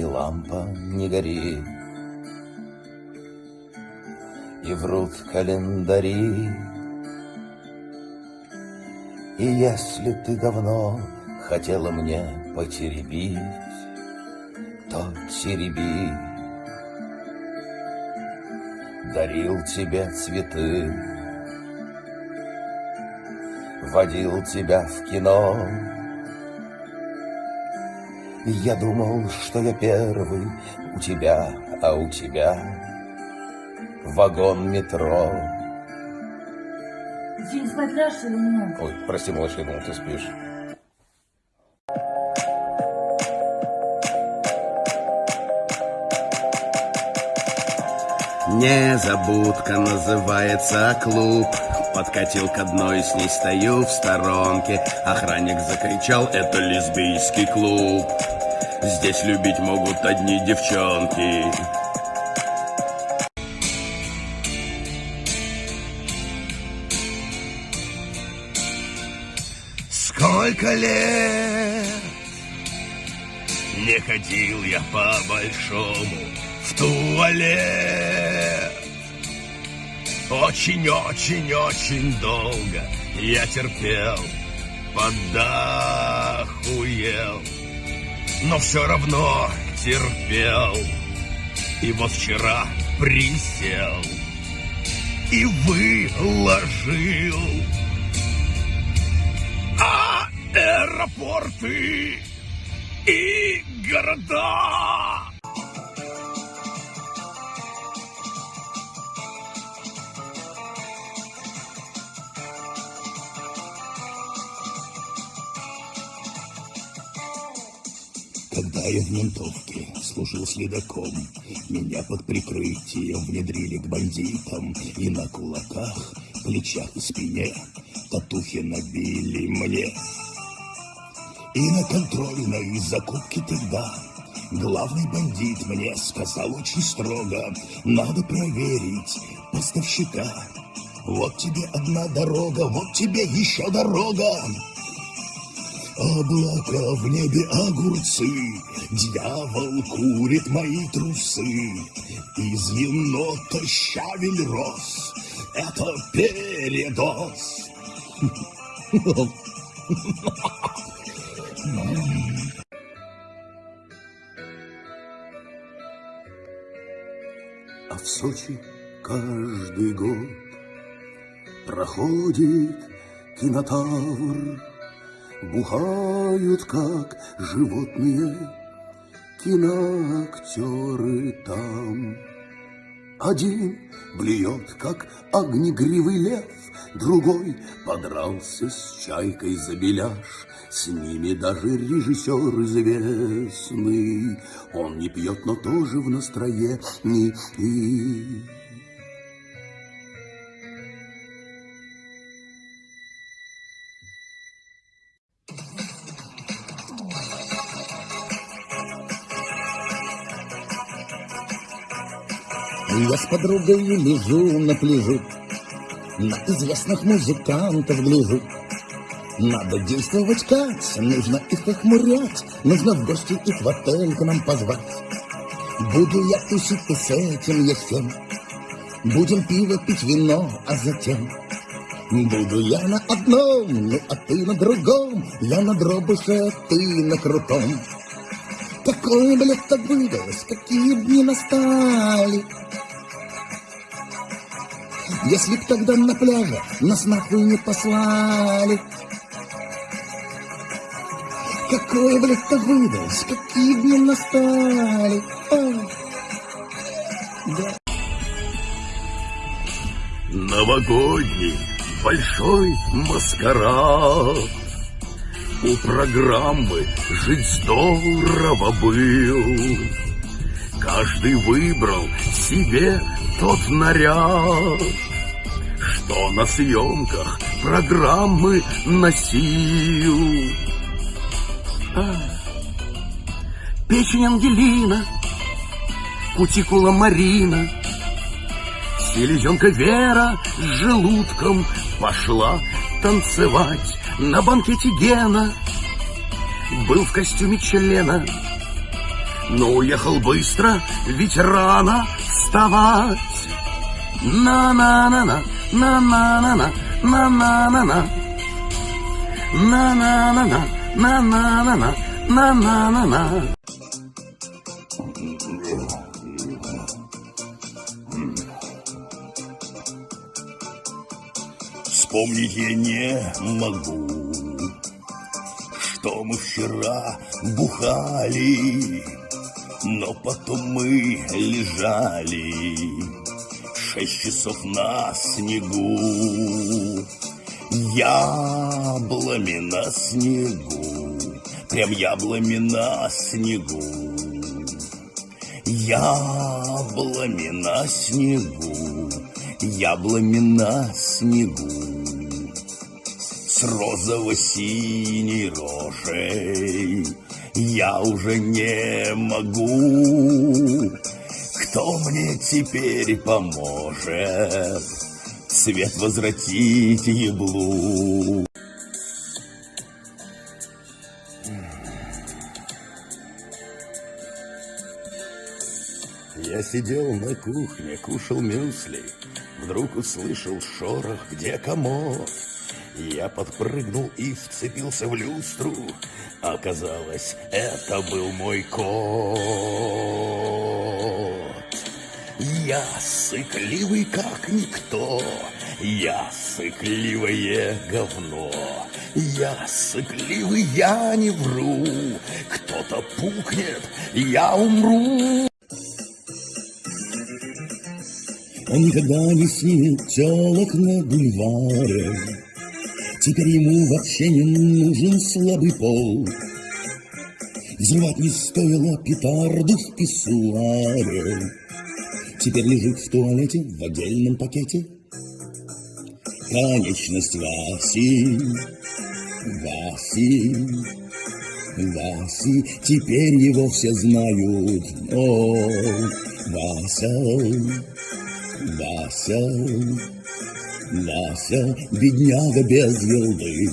и лампа не горит. И врут календари. И если ты давно хотела мне потеребить, то тереби. Дарил тебе цветы, водил тебя в кино. Я думал, что я первый у тебя, а у тебя вагон метро. Ты что, не спать ляжешь или нет? Ой, прости, малыш, я думал, ты спишь. Незабудка называется клуб Подкатил к одной, с ней стою в сторонке Охранник закричал, это лесбийский клуб Здесь любить могут одни девчонки Сколько лет не ходил я по-большому в туалет. Очень-очень-очень долго я терпел, подахуел, но все равно терпел. И вот вчера присел и выложил аэропорты и города. Когда я в ментовке служил следаком, меня под прикрытием внедрили к бандитам, и на кулаках, плечах и спине татухи набили мне. И на контрольной закупке тогда главный бандит мне сказал очень строго, надо проверить поставщика. Вот тебе одна дорога, вот тебе еще дорога. Облака в небе огурцы, Дьявол курит мои трусы. Из енота щавель рос, Это передоз. А в Сочи каждый год проходит кинотавр, Бухают, как животные, киноактеры там. Один блюет, как огнегривый лев, Другой подрался с чайкой за беляш, С ними даже режиссер известный. Он не пьет, но тоже в настроении. Я с подругой лежу на пляжу, На известных музыкантов гляжу. Надо действовать как, нужно их охмурять, Нужно в гости их в отель к нам позвать. Буду я тусить и с этим я с тем, Будем пиво пить вино, а затем Буду я на одном, ну а ты на другом, Я на дробуше, а ты на крутом. Какое лето выдалось, какие дни настали. Если б тогда на пляже нас нахуй не послали. Какое лето выдалось, какие дни настали. Да. Новогодний большой маскарад. У программы «Жить здорово» был. Каждый выбрал себе тот наряд, что на съемках программы носил. Печень Ангелина, кутикула Марина, селезенка Вера с желудком пошла танцевать на банкете Гена. Был в костюме члена но уехал быстро, ведь рано вставать. На-на-на-на, на-на-на-на, на-на-на-на. На-на-на-на, на-на-на-на, на-на-на-на. Вспомнить я не могу, что мы вчера бухали, но потом мы лежали шесть часов на снегу. Яблами на снегу, прям яблами на снегу. Яблами на снегу, яблами на снегу. С розово-синей рожей я уже не могу. Кто мне теперь поможет свет возвратить еблу? Я сидел на кухне, кушал мюсли, Вдруг услышал шорох, где комод. Я подпрыгнул и вцепился в люстру. Оказалось, это был мой кот. Я сыкливый, как никто. Я сыкливое говно. Я сыкливый, я не вру. Кто-то пукнет, я умру. Он никогда не снимет телок на бульваре. Теперь ему вообще не нужен слабый пол. Взрывать не стоило петарду в писсуаре. Теперь лежит в туалете в отдельном пакете. Конечность Васи, Васи, Васи, теперь его все знают. О, Вася, Вася, Вася, бедняга без елды.